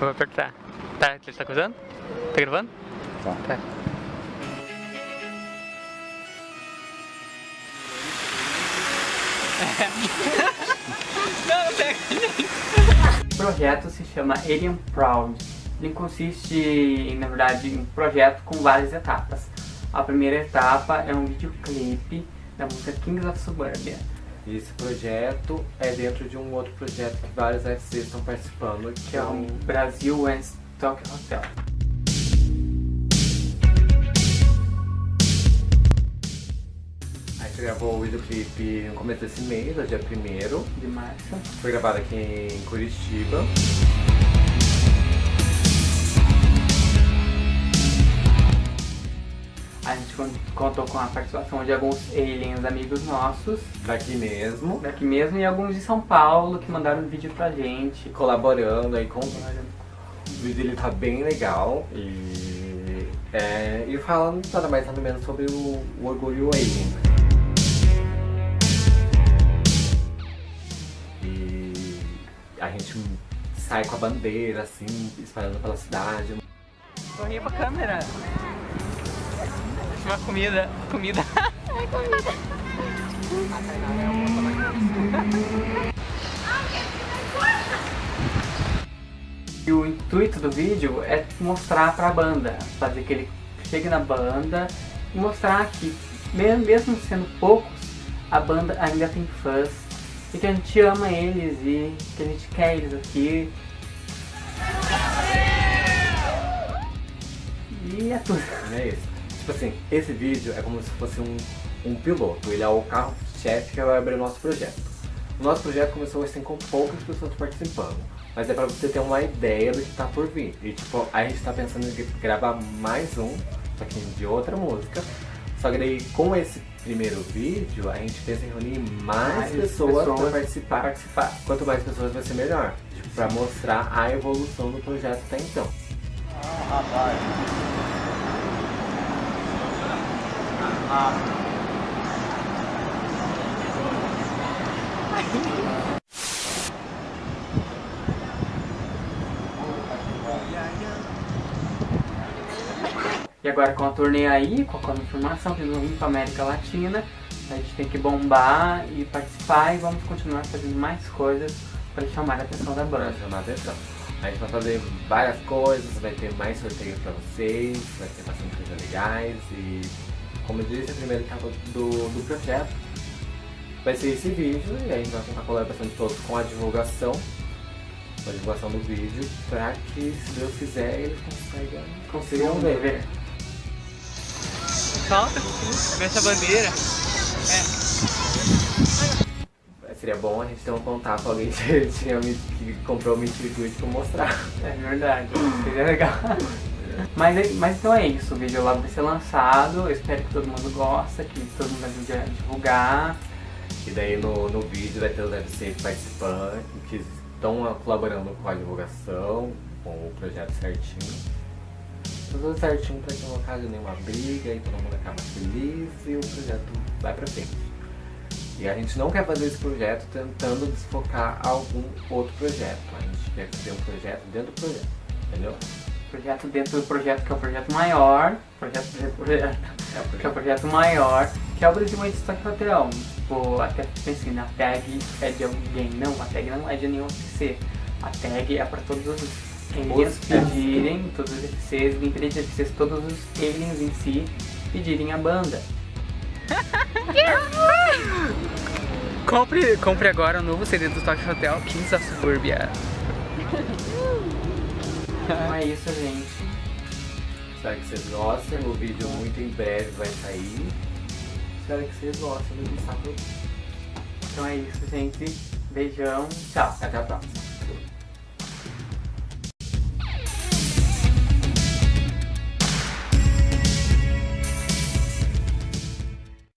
Vou apertar. Tá, você tá coisando? Tá gravando? Tá. Tá. Não, pega. O projeto se chama Alien Proud. Ele consiste, na verdade, em um projeto com várias etapas. A primeira etapa é um videoclipe da música Kings of Suburbia. E esse projeto é dentro de um outro projeto que vários FCs estão participando, que é o Brasil and Stock Hotel. Gravou o videoclipe no começo desse mês, dia 1 de março. Foi gravado aqui em Curitiba. Contou com a participação de alguns aliens amigos nossos. Daqui mesmo. Daqui mesmo e alguns de São Paulo que mandaram um vídeo pra gente. Colaborando aí com... O vídeo ele tá bem legal e... É, e falando nada mais nada menos sobre o, o orgulho alien. E a gente sai com a bandeira assim, espalhando pela cidade. Sorria pra câmera. Uma comida. Comida. Ai, comida. E o intuito do vídeo é mostrar pra banda, fazer que ele chegue na banda e mostrar que, mesmo sendo poucos, a banda ainda tem fãs e que a gente ama eles e que a gente quer eles aqui. E é tudo. É isso. Tipo assim, esse vídeo é como se fosse um, um piloto, ele é o carro-chefe que vai abrir o nosso projeto. O nosso projeto começou assim com poucas pessoas participando, mas é pra você ter uma ideia do que tá por vir. E tipo, a gente tá pensando em gravar mais um, só que de outra música. Só que daí com esse primeiro vídeo, a gente pensa em reunir mais, Mais pessoas, pessoas pra participar. participar. Quanto mais pessoas vai ser melhor. Tipo, pra mostrar a evolução do projeto até então. E agora com a turnê aí, com a eles vão vir pra América Latina, a gente tem que bombar e participar e vamos continuar fazendo mais coisas para chamar a atenção da Pra banda. chamar a atenção. A gente vai fazer várias coisas, vai ter mais sorteios pra vocês, vai ter bastante coisas legais e, como eu disse, a primeira etapa do, do projeto vai ser esse vídeo e a gente vai contar a colaboração de todos com a divulgação, com a divulgação do vídeo, pra que, se Deus quiser, eles consigam, consigam ver. ver. Solta. Mexe a bandeira. Seria bom a gente ter um contato com alguém que, tinha, que comprou o Tweet pra mostrar. É verdade, seria legal. Mas, é- mas então é isso, o vídeo lá vai ser lançado, eu espero que todo mundo gosta, que todo mundo ajude a divulgar. E daí no, no vídeo vai ter os FCs participantes que estão colaborando com a divulgação, com o projeto certinho. Tudo certinho pra que não cause nenhuma briga e todo mundo acaba feliz e o projeto vai pra frente. E a gente não quer fazer esse projeto tentando desfocar algum outro projeto. A gente quer fazer um projeto dentro do projeto, entendeu? Projeto dentro do projeto que é o projeto maior, projeto projeto, É o que é o projeto maior, que é o Brasil de Stock Hotel. Tipo, até pensei, na tag é de alguém. Não, a tag não é de nenhum FC. A tag é pra todos os aliens pedirem, todos os FCs, de FCs, todos os aliens em si pedirem a banda. Compre, compre agora o novo CD do Stock Hotel, Kings of Suburbia. Então é isso, gente. Espero que vocês gostem. O vídeo muito em breve vai sair. Espero que vocês gostem do Saco. Então é isso, gente. Beijão. Tchau. Até a próxima.